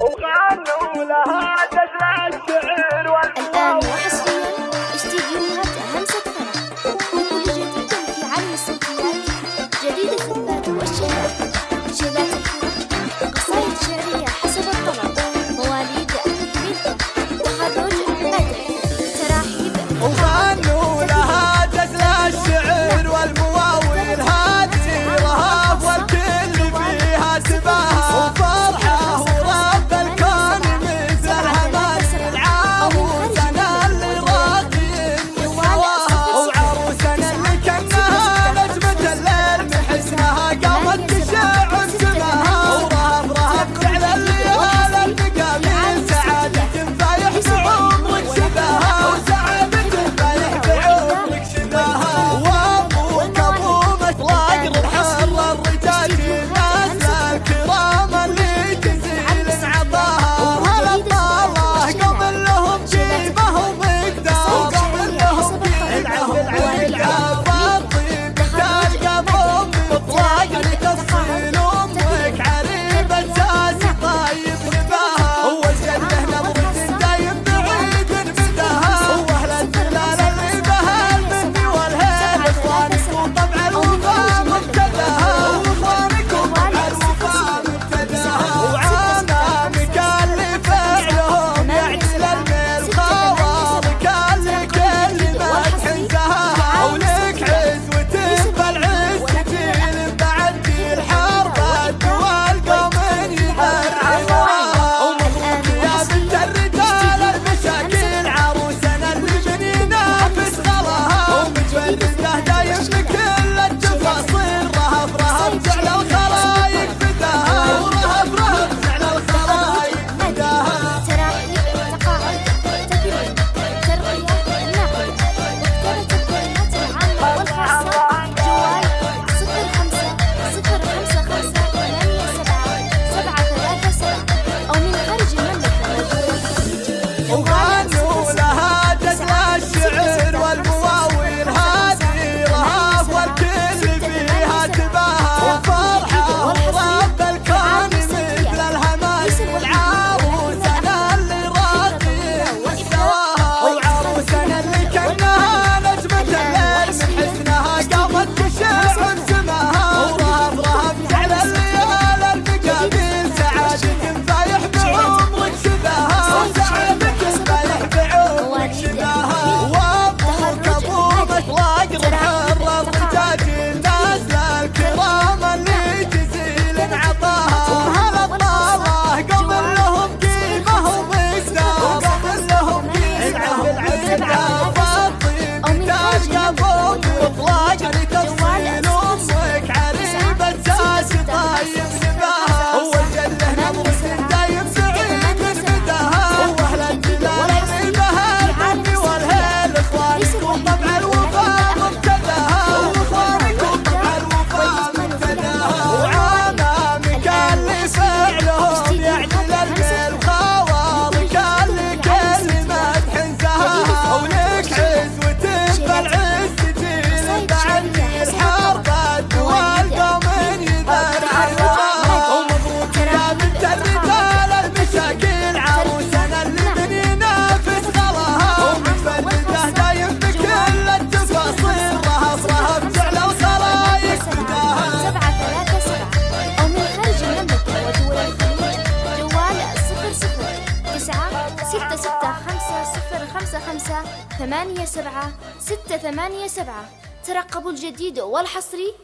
وغنوا لها دلع الشعر والحب ستة ستة خمسة صفر خمسة خمسة ثمانية سبعة ستة ثمانية سبعة. ترقبوا الجديد والحصري